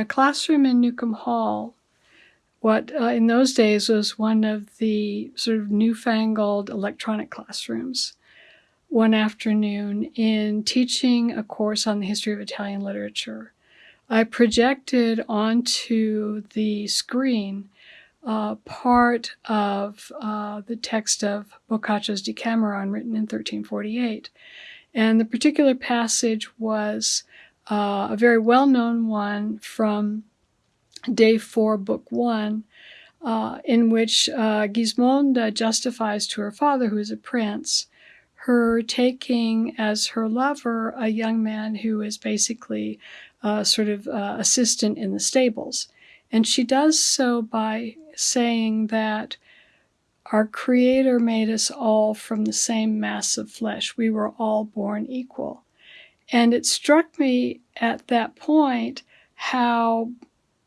a classroom in Newcomb Hall, what uh, in those days was one of the sort of newfangled electronic classrooms, one afternoon in teaching a course on the history of Italian literature. I projected onto the screen uh, part of uh, the text of Boccaccio's Decameron, written in 1348. And the particular passage was uh, a very well known one from day four, book one, uh, in which uh, Gismonda justifies to her father, who is a prince, her taking as her lover a young man who is basically a sort of uh, assistant in the stables. And she does so by saying that our Creator made us all from the same mass of flesh. We were all born equal. And it struck me at that point how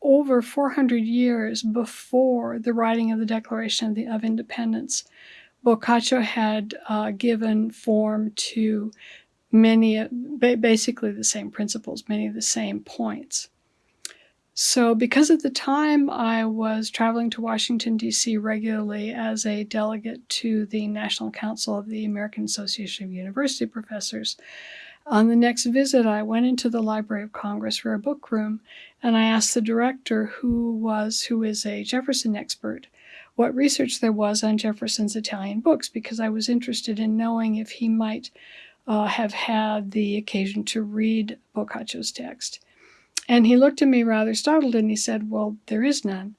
over 400 years before the writing of the Declaration of, Independence, Boccaccio had uh, given form to many, basically the same principles, many of the same points. So, because at the time I was traveling to Washington, D.C. regularly as a delegate to the National Council of the American Association of University Professors, on the next visit, I went into the Library of Congress a book room, and I asked the director, who was who is a Jefferson expert, what research there was on Jefferson's Italian books, because I was interested in knowing if he might uh, have had the occasion to read Boccaccio's text. And he looked at me rather startled and he said, Well, there is none.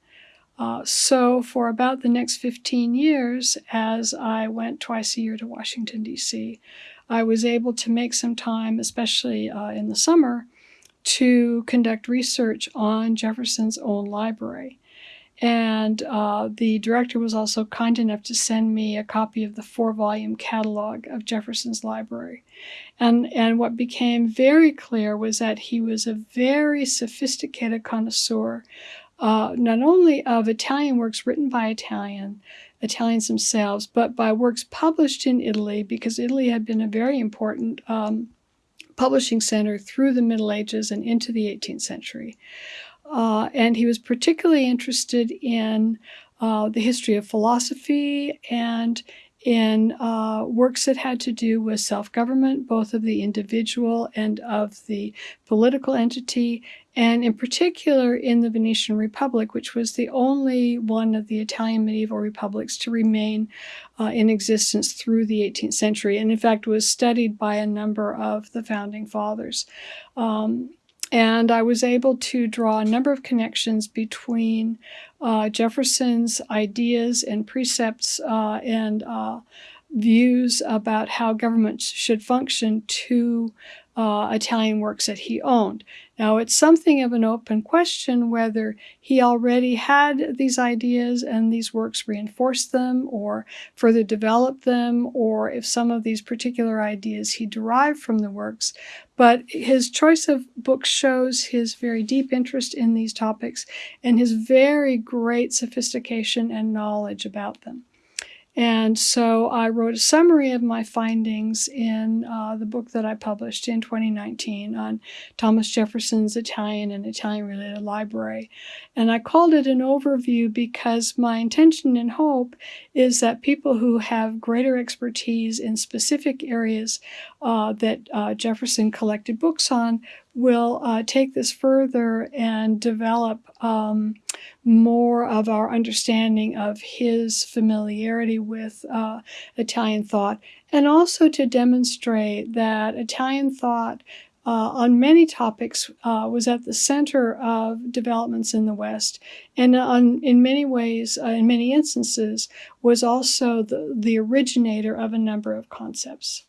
Uh, so, for about the next 15 years, as I went twice a year to Washington, D.C., I was able to make some time, especially uh, in the summer, to conduct research on Jefferson's own library. And uh, the director was also kind enough to send me a copy of the four volume catalog of Jefferson's library. And, and what became very clear was that he was a very sophisticated connoisseur, uh, not only of Italian works written by Italian, Italians themselves, but by works published in Italy, because Italy had been a very important um, publishing center through the Middle Ages and into the 18th century. Uh, and he was particularly interested in uh, the history of philosophy and in uh, works that had to do with self government, both of the individual and of the political entity, and in particular in the Venetian Republic, which was the only one of the Italian medieval republics to remain uh, in existence through the 18th century, and in fact was studied by a number of the founding fathers. Um, and I was able to draw a number of connections between uh, Jefferson's ideas and precepts uh, and uh, views about how governments should function to uh, Italian works that he owned. Now, it's something of an open question whether he already had these ideas and these works reinforced them or further developed them, or if some of these particular ideas he derived from the works. But his choice of books shows his very deep interest in these topics and his very great sophistication and knowledge about them. And so I wrote a summary of my findings in uh, the book that I published in 2019 on Thomas Jefferson's Italian and Italian related library. And I called it an overview because my intention and hope is that people who have greater expertise in specific areas uh, that uh, Jefferson collected books on will uh, take this further and develop um, more of our understanding of his familiarity with uh, Italian thought, and also to demonstrate that Italian thought uh, on many topics uh, was at the center of developments in the West, and on, in many ways, uh, in many instances, was also the, the originator of a number of concepts.